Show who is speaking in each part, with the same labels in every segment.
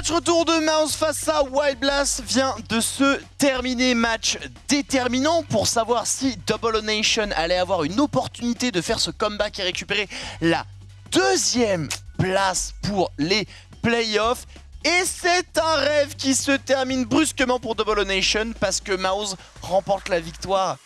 Speaker 1: match retour de Mouse face à Wild Blast vient de se terminer. Match déterminant pour savoir si Double Nation allait avoir une opportunité de faire ce comeback et récupérer la deuxième place pour les playoffs. Et c'est un rêve qui se termine brusquement pour Double Nation parce que Mouse remporte la victoire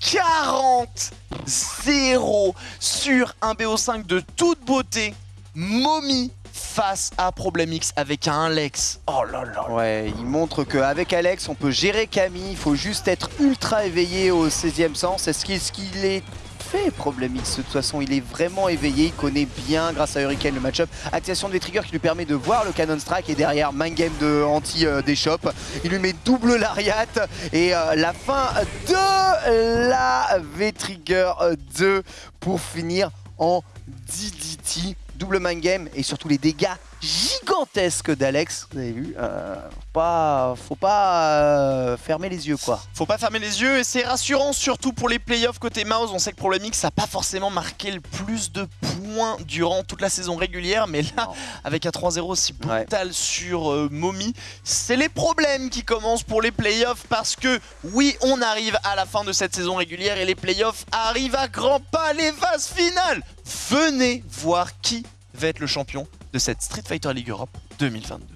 Speaker 1: 40-0 sur un BO5 de toute beauté. Mommy face à Problem X avec un Alex. Oh là là.
Speaker 2: Ouais, il montre qu'avec Alex, on peut gérer Camille. Il faut juste être ultra éveillé au 16e sens. Est-ce qu'il est fait Problem X De toute façon, il est vraiment éveillé. Il connaît bien, grâce à Hurricane, le match-up. Activation de V-Trigger qui lui permet de voir le Cannon Strike. Et derrière, Mind Game de anti euh. Il lui met double Lariat. Et euh, la fin de la V-Trigger 2 pour finir en DDT double mind game et surtout les dégâts gigantesques d'Alex. Vous avez vu, euh, faut pas, faut pas euh, fermer les yeux quoi.
Speaker 1: Faut pas fermer les yeux et c'est rassurant surtout pour les playoffs côté Mouse. On sait que Problem X ça n'a pas forcément marqué le plus de points durant toute la saison régulière, mais là avec un 3-0 aussi brutal sur euh, Momi, c'est les problèmes qui commencent pour les playoffs parce que oui, on arrive à la fin de cette saison régulière et les playoffs arrivent à grands pas, les phases finales. Venez voir qui va être le champion de cette Street Fighter League Europe 2022.